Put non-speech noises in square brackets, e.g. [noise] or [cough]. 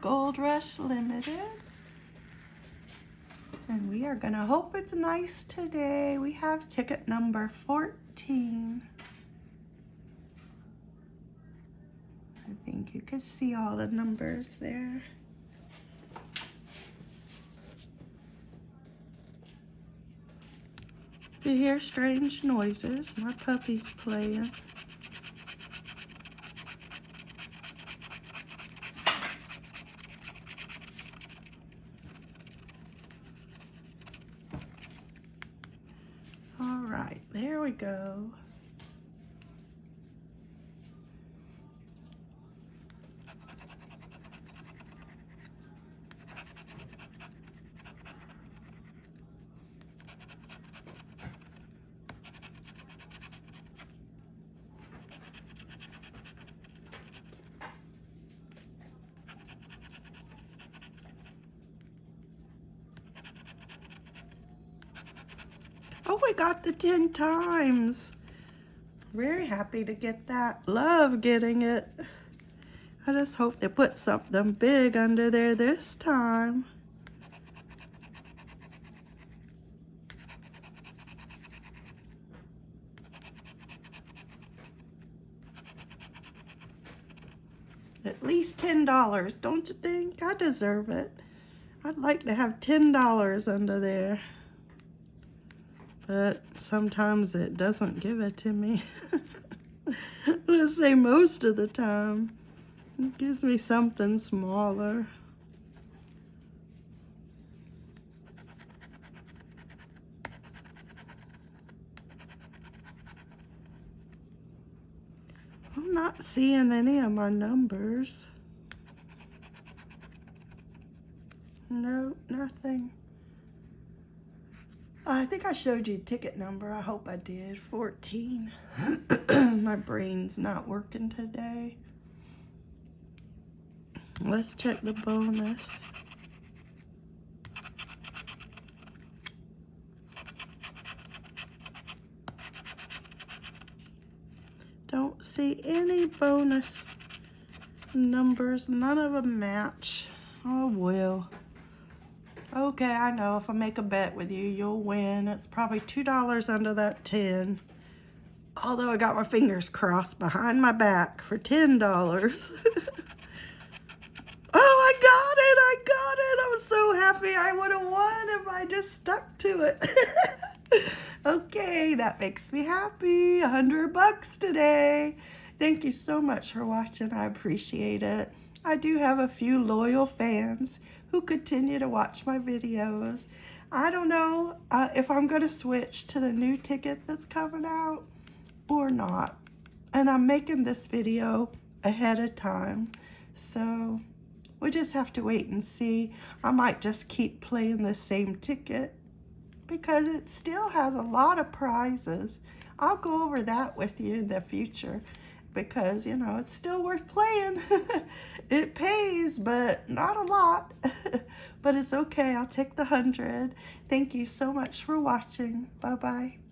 Gold Rush Limited. And we are gonna hope it's nice today. We have ticket number 14. I think you can see all the numbers there. You hear strange noises. My puppy's playing. All right, there we go. Oh, we got the 10 times. Very happy to get that. Love getting it. I just hope they put something big under there this time. At least $10, don't you think? I deserve it. I'd like to have $10 under there but sometimes it doesn't give it to me. [laughs] Let's say most of the time. It gives me something smaller. I'm not seeing any of my numbers. No, nothing. I think I showed you ticket number. I hope I did. 14. [clears throat] My brain's not working today. Let's check the bonus. Don't see any bonus numbers. None of them match. Oh, well. Okay, I know if I make a bet with you, you'll win. It's probably $2 under that 10. Although I got my fingers crossed behind my back for $10. [laughs] oh, I got it, I got it. I'm so happy I would have won if I just stuck to it. [laughs] okay, that makes me happy. 100 bucks today. Thank you so much for watching. I appreciate it. I do have a few loyal fans who continue to watch my videos. I don't know uh, if I'm going to switch to the new ticket that's coming out or not. And I'm making this video ahead of time. So we just have to wait and see. I might just keep playing the same ticket because it still has a lot of prizes. I'll go over that with you in the future because, you know, it's still worth playing. [laughs] it pays, but not a lot. [laughs] but it's okay. I'll take the 100. Thank you so much for watching. Bye-bye.